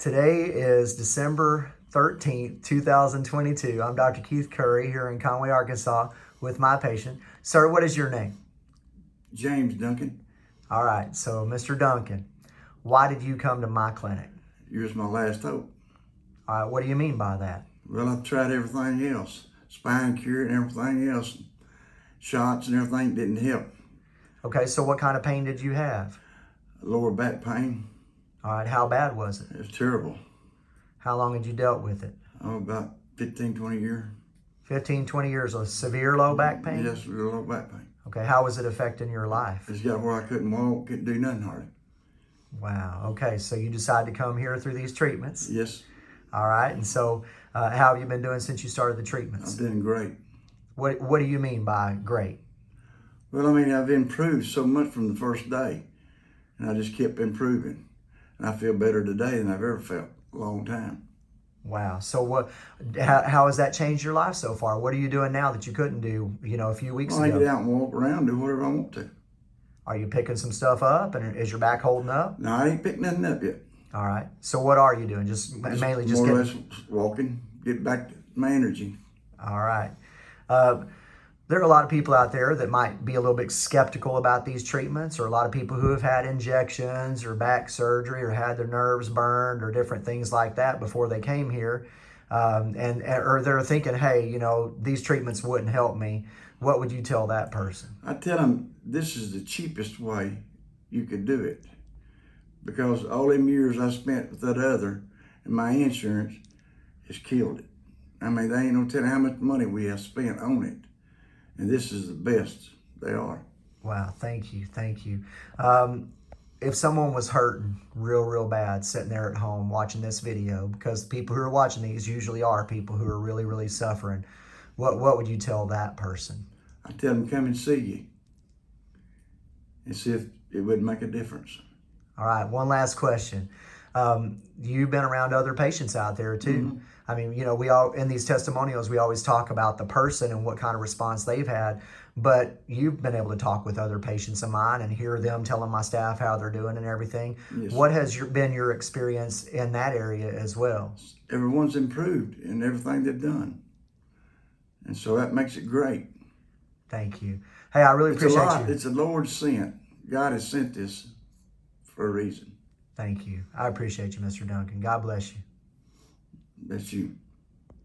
Today is December 13th, 2022. I'm Dr. Keith Curry here in Conway, Arkansas with my patient. Sir, what is your name? James Duncan. All right, so Mr. Duncan, why did you come to my clinic? You was my last hope. All right, what do you mean by that? Well, I've tried everything else. Spine cure and everything else. Shots and everything didn't help. Okay, so what kind of pain did you have? Lower back pain. All right, how bad was it? It was terrible. How long had you dealt with it? Oh, about 15, 20 years. 15, 20 years of severe low back pain? Yes, real low back pain. Okay, how was it affecting your life? It's got where I couldn't walk, couldn't do nothing hardly. Wow, okay, so you decided to come here through these treatments. Yes, All right, and so uh, how have you been doing since you started the treatments? I'm doing great. What, what do you mean by great? Well, I mean, I've improved so much from the first day, and I just kept improving. And I feel better today than I've ever felt a long time. Wow. So what? How, how has that changed your life so far? What are you doing now that you couldn't do, you know, a few weeks Well, I ago? get out and walk around, do whatever I want to. Are you picking some stuff up, and is your back holding up? No, I ain't picked nothing up yet. All right. So what are you doing? Just mainly just more or getting. less walking, get back to my energy. All right. Uh, there are a lot of people out there that might be a little bit skeptical about these treatments, or a lot of people who have had injections or back surgery or had their nerves burned or different things like that before they came here. Um, and or they're thinking, hey, you know, these treatments wouldn't help me. What would you tell that person? I tell them this is the cheapest way you could do it because all them years I spent with that other and my insurance has killed it. I mean, they ain't no telling how much money we have spent on it. And this is the best they are. Wow, thank you, thank you. Um, if someone was hurting real, real bad sitting there at home watching this video, because people who are watching these usually are people who are really, really suffering, what what would you tell that person? I tell them come and see you and see if it would make a difference. All right, one last question. Um, you've been around other patients out there too. Mm-hmm. I mean, you know, we all in these testimonials we always talk about the person and what kind of response they've had, but you've been able to talk with other patients of mine and hear them telling my staff how they're doing and everything. Yes. What has your, been your experience in that area as well? Everyone's improved in everything they've done. And so that makes it great. Thank you. Hey, I really It's a appreciate you. It's a Lord sent. God has sent this for a reason. Thank you. I appreciate you, Mr. Duncan. God bless you. Bless you.